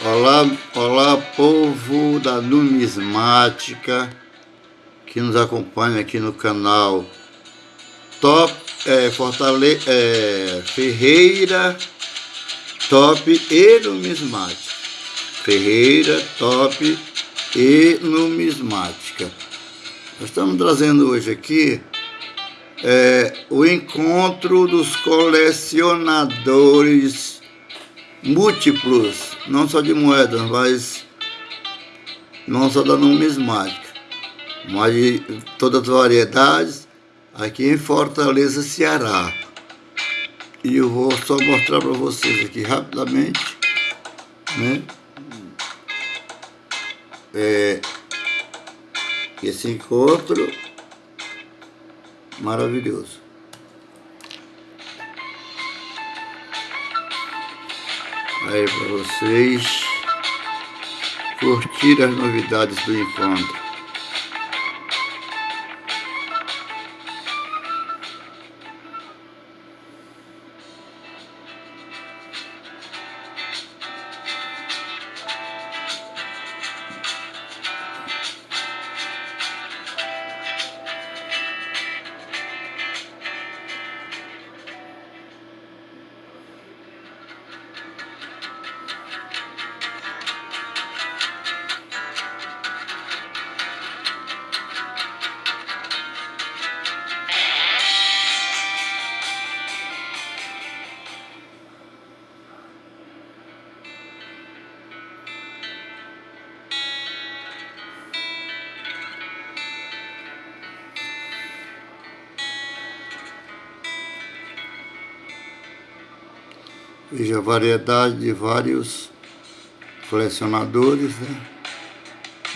Olá, olá povo da numismática que nos acompanha aqui no canal Top é, Fortale é, Ferreira Top e Numismática. Ferreira Top e Numismática. Nós estamos trazendo hoje aqui é, o encontro dos colecionadores múltiplos, não só de moedas, mas não só da numismática, mas de todas as variedades aqui em Fortaleza, Ceará. E eu vou só mostrar para vocês aqui rapidamente, né? É, esse encontro maravilhoso. Aí para vocês curtir as novidades do encontro. Veja a variedade de vários colecionadores, né?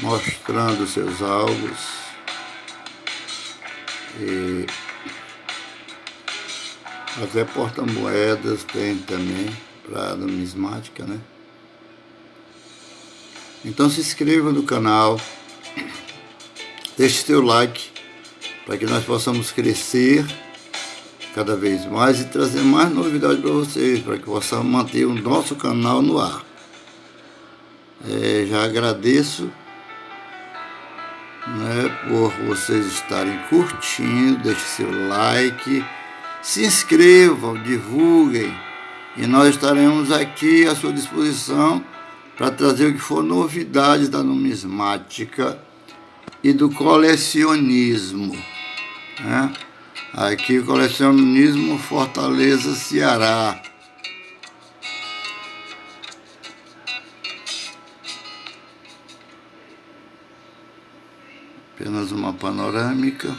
mostrando seus alvos. E até porta-moedas tem também para numismática, né? Então se inscreva no canal, deixe seu like para que nós possamos crescer cada vez mais e trazer mais novidades para vocês, para que possamos manter o nosso canal no ar. É, já agradeço né, por vocês estarem curtindo, deixe seu like, se inscrevam, divulguem e nós estaremos aqui à sua disposição para trazer o que for novidades da numismática e do colecionismo. Né? Aqui, colecionismo Fortaleza, Ceará. Apenas uma panorâmica.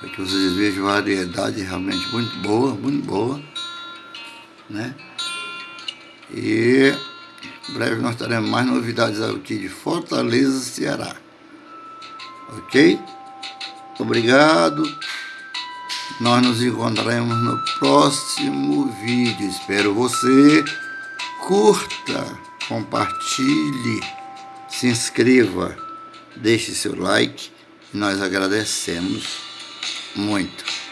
Para que vocês vejam variedade realmente muito boa, muito boa. Né? E em breve nós teremos mais novidades aqui de Fortaleza, Ceará. Ok? Obrigado. Nós nos encontraremos no próximo vídeo. Espero você. Curta, compartilhe, se inscreva, deixe seu like. Nós agradecemos muito.